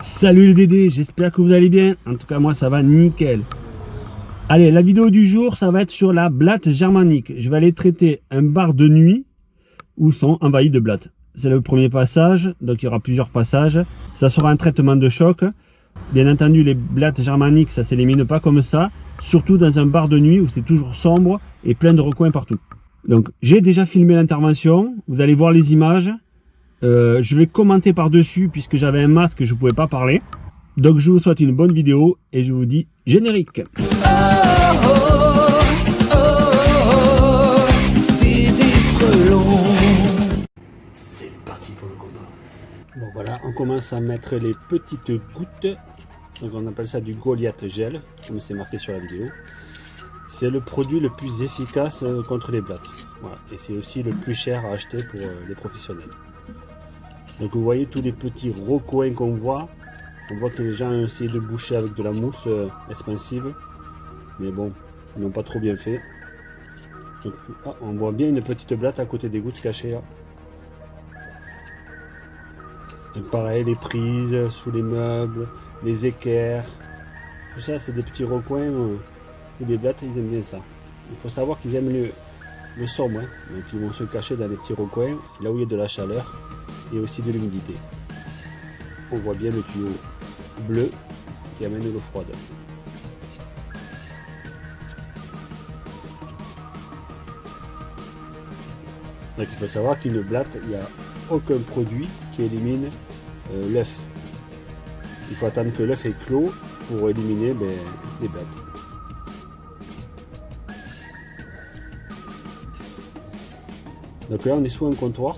Salut le Dédé, j'espère que vous allez bien. En tout cas, moi, ça va nickel. Allez, la vidéo du jour, ça va être sur la blatte germanique. Je vais aller traiter un bar de nuit où sont envahis de blattes. C'est le premier passage, donc il y aura plusieurs passages. Ça sera un traitement de choc. Bien entendu, les blattes germaniques, ça s'élimine pas comme ça. Surtout dans un bar de nuit où c'est toujours sombre et plein de recoins partout. Donc, j'ai déjà filmé l'intervention. Vous allez voir les images. Euh, je vais commenter par-dessus puisque j'avais un masque et je ne pouvais pas parler. Donc je vous souhaite une bonne vidéo et je vous dis générique. C'est parti pour le combat. Bon voilà, on commence à mettre les petites gouttes. Donc on appelle ça du Goliath gel, comme c'est marqué sur la vidéo. C'est le produit le plus efficace euh, contre les blattes. Et c'est aussi le plus cher à acheter pour euh, les professionnels. Donc vous voyez tous les petits recoins qu'on voit. On voit que les gens ont essayé de boucher avec de la mousse euh, expansive. Mais bon, ils n'ont pas trop bien fait. Ah, on voit bien une petite blatte à côté des gouttes cachées. pareil, les prises sous les meubles, les équerres. Tout ça, c'est des petits recoins euh, où les blattes, ils aiment bien ça. Il faut savoir qu'ils aiment le, le sombre. Hein. Donc ils vont se cacher dans les petits recoins, là où il y a de la chaleur et aussi de l'humidité. On voit bien le tuyau bleu qui amène l'eau froide. Donc il faut savoir qu'une blatte, il n'y a aucun produit qui élimine euh, l'œuf. Il faut attendre que l'œuf est clos pour éliminer ben, les blattes. Donc là on est sous un comptoir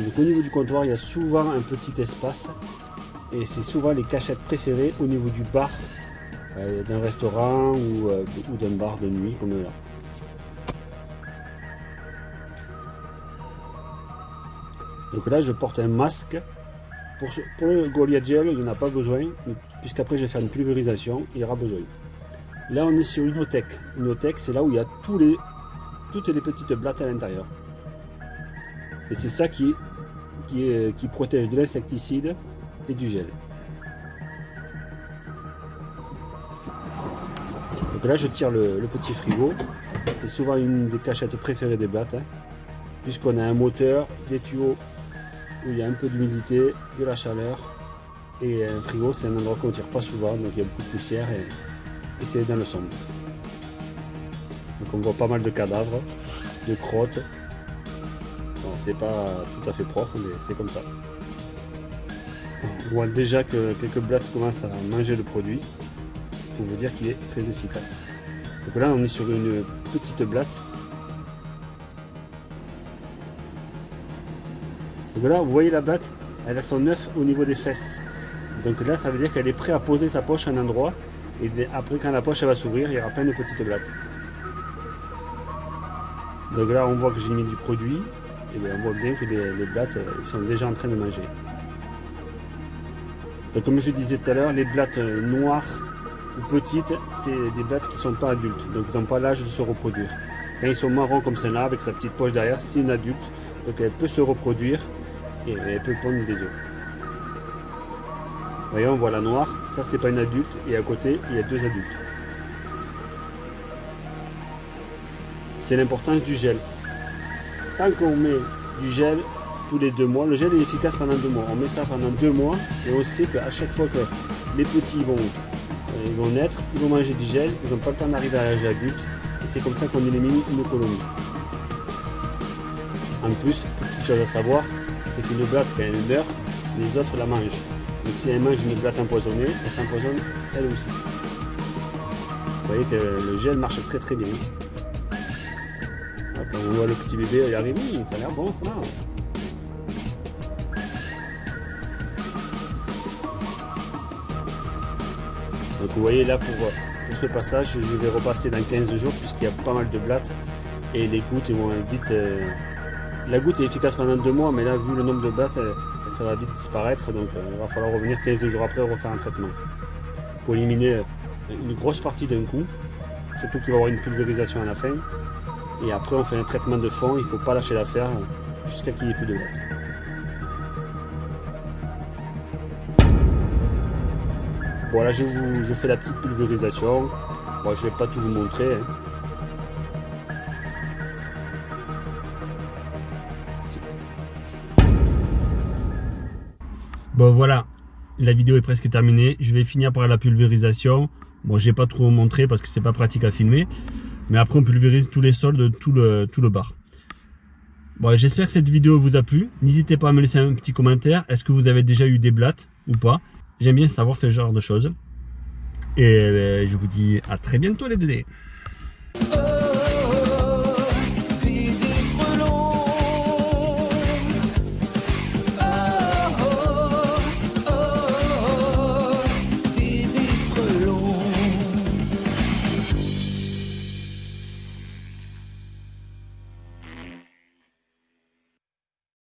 donc au niveau du comptoir, il y a souvent un petit espace et c'est souvent les cachettes préférées au niveau du bar euh, d'un restaurant euh, ou, d'un bar de nuit comme là. Donc là, je porte un masque. Pour, le Goliath Gel, il n'y en a pas besoin, puisqu'après je vais faire une pulvérisation, il y aura besoin. Là, on est sur une Inotech. Inotech, c'est là où il y a tous les, toutes les petites blattes à l'intérieur. Et c'est ça qui qui, protège de l'insecticide et du gel. Donc là je tire le, petit frigo, c'est souvent une des cachettes préférées des blattes, hein. puisqu'on a un moteur, des tuyaux où il y a un peu d'humidité, de la chaleur, et un frigo c'est un endroit qu'on ne tire pas souvent, donc il y a beaucoup de poussière et c'est dans le sombre. Donc on voit pas mal de cadavres, de crottes, c'est pas tout à fait propre, mais c'est comme ça. On voit déjà que quelques blattes commencent à manger le produit, pour vous dire qu'il est très efficace. Donc là, on est sur une petite blatte. Donc là, vous voyez la blatte, elle a son œuf au niveau des fesses. Donc là, ça veut dire qu'elle est prête à poser sa poche à un endroit. Et après, quand la poche va s'ouvrir, il y aura plein de petites blattes. Donc là, on voit que j'ai mis du produit on voit bien que les, blattes euh, sont déjà en train de manger. Donc comme je disais tout à l'heure, les blattes euh, noires ou petites, c'est des blattes qui ne sont pas adultes, donc ils n'ont pas l'âge de se reproduire. Quand ils sont marrons comme celle-là, avec sa petite poche derrière, c'est une adulte, donc elle peut se reproduire et elle peut pondre des œufs. Voyez, on voit la noire, ça c'est pas une adulte, et à côté, il y a deux adultes. C'est l'importance du gel tant qu'on met du gel tous les deux mois, le gel est efficace pendant deux mois. On met ça pendant deux mois et on sait qu'à chaque fois que les petits vont, euh, vont naître, ils vont manger du gel, ils n'ont pas le temps d'arriver à l'âge adulte et c'est comme ça qu'on élimine une colonie. En plus, petite chose à savoir, c'est qu'une blatte, quand elle meurt, les autres la mangent. Donc si elle mange une blatte empoisonnée, elle s'empoisonne elle aussi. Vous voyez que le gel marche très très bien on voit le petit bébé y arriver, ça a l'air bon ça. Donc vous voyez là pour, ce passage, je vais repasser dans 15 jours puisqu'il y a pas mal de blattes et les gouttes vont vite... Euh, la goutte est efficace pendant deux mois mais là vu le nombre de blattes, ça va vite disparaître donc euh, il va falloir revenir 15 jours après refaire un traitement pour éliminer euh, une grosse partie d'un coup, surtout qu'il va y avoir une pulvérisation à la fin et après, on fait un traitement de fond. Il ne faut pas lâcher l'affaire jusqu'à qu'il n'y ait plus de boîte. Bon là je, fais la petite pulvérisation. Bon je vais pas tout vous montrer. Hein. Bon voilà, la vidéo est presque terminée. Je vais finir par la pulvérisation. Bon, j'ai pas trop montré parce que c'est pas pratique à filmer. Mais après, on pulvérise tous les sols de tout le, tout le bar. Bon, j'espère que cette vidéo vous a plu. N'hésitez pas à me laisser un petit commentaire. Est-ce que vous avez déjà eu des blattes ou pas? J'aime bien savoir ce genre de choses. Et euh, je vous dis à très bientôt les dédés.